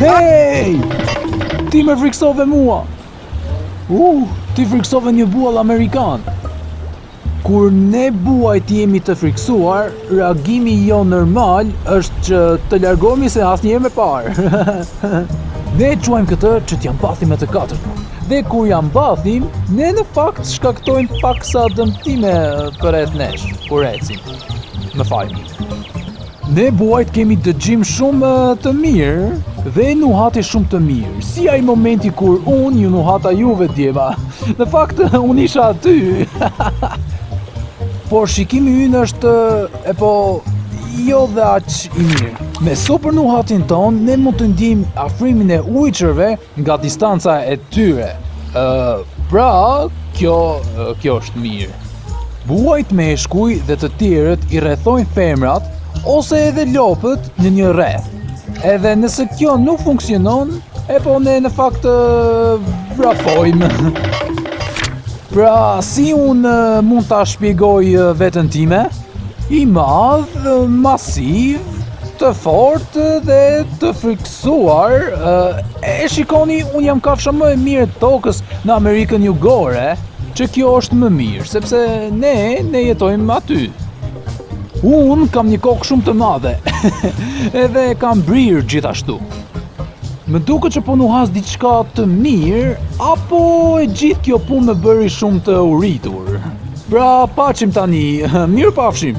Hej! Ti më frikësove mua! Uh, ti frikësove një buall amerikan! Kur ne buajt jemi të frikësuar, reagimi ynë normal është që të largohemi sa asnjëherë më parë. ne e quajmë këtë që t'ia mbathim me të katër. Dhe kur ia mbathim, ne në fakt shkaktojmë paksa dëmtime përreth nesh, kur ecim. Më fal. Ne buajt kemi dëgjim shumë të mirë dhe nuhatje shumë të mirë. Si ai momenti kur unë ju nuhata juve djema. Në fakt, unë isha aty. Por shikimi ynë është epo jo dhe aq i mirë. Me super nuhatjen tonë, ne mund të ndiejmë afrimin e ujqërve nga distanca e tyre. Ë pra, kjo kjo është mirë. Buajt meshkuj dhe të tjerët i rrethojnë femrat ose edhe lopët në një rreth. Edhe nëse kjo nuk funksionon, epo ne në fakt vrapojmë. Pra, si unë mund ta shpjegoj veten time? I madh, masiv, të fortë dhe të frikë suar, e shikoni, unë jam kafsha më e mirë e tokës në Amerikën jugore, që kjo është më mirë, sepse ne, ne jetojmë aty. Unë kam një kokë shumë të madhe, edhe kam brirë gjithashtu. Më duket që po nuhas diçka të mirë, apo e gjithë kjo punë më bëri shumë të uritur. Pra, paçim tani, mirupafshim.